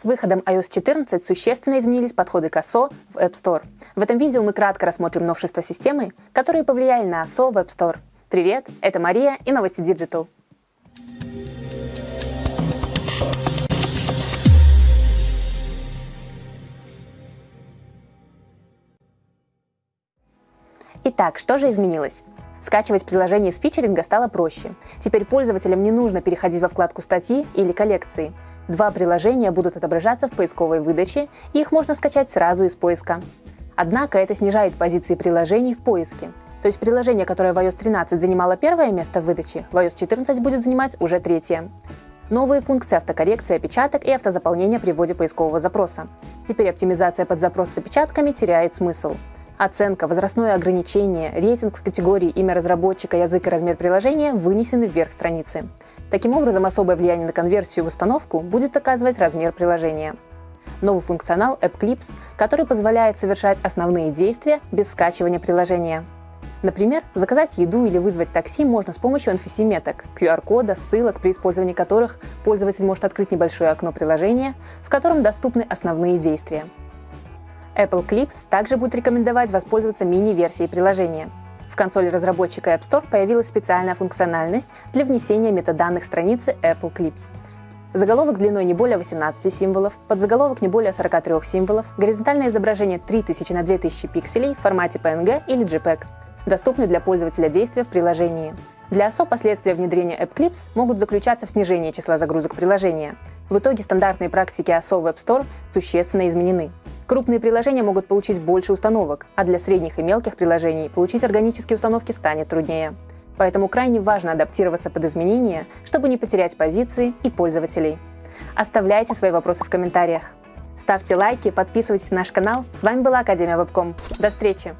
С выходом iOS 14 существенно изменились подходы к ASO в App Store. В этом видео мы кратко рассмотрим новшества системы, которые повлияли на ASO в App Store. Привет, это Мария и новости Digital. Итак, что же изменилось? Скачивать приложение с фичеринга стало проще. Теперь пользователям не нужно переходить во вкладку статьи или коллекции. Два приложения будут отображаться в поисковой выдаче, и их можно скачать сразу из поиска. Однако это снижает позиции приложений в поиске. То есть приложение, которое в iOS 13 занимало первое место в выдаче, в iOS 14 будет занимать уже третье. Новые функции автокоррекции опечаток и автозаполнения при вводе поискового запроса. Теперь оптимизация под запрос с опечатками теряет смысл. Оценка, возрастное ограничение, рейтинг в категории имя разработчика, язык и размер приложения вынесены вверх страницы. Таким образом, особое влияние на конверсию в установку будет оказывать размер приложения. Новый функционал App Clips, который позволяет совершать основные действия без скачивания приложения. Например, заказать еду или вызвать такси можно с помощью NFC-меток, QR-кода, ссылок, при использовании которых пользователь может открыть небольшое окно приложения, в котором доступны основные действия. Apple Clips также будет рекомендовать воспользоваться мини-версией приложения. В консоли разработчика App Store появилась специальная функциональность для внесения метаданных страницы Apple Clips. Заголовок длиной не более 18 символов, подзаголовок не более 43 символов, горизонтальное изображение 3000 на 2000 пикселей в формате PNG или JPEG, доступны для пользователя действия в приложении. Для ОСО последствия внедрения App Clips могут заключаться в снижении числа загрузок приложения. В итоге стандартные практики ОСО в App Store существенно изменены. Крупные приложения могут получить больше установок, а для средних и мелких приложений получить органические установки станет труднее. Поэтому крайне важно адаптироваться под изменения, чтобы не потерять позиции и пользователей. Оставляйте свои вопросы в комментариях. Ставьте лайки, подписывайтесь на наш канал. С вами была Академия Вебком. До встречи!